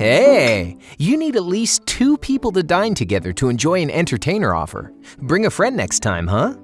Hey, you need at least two people to dine together to enjoy an entertainer offer. Bring a friend next time, huh?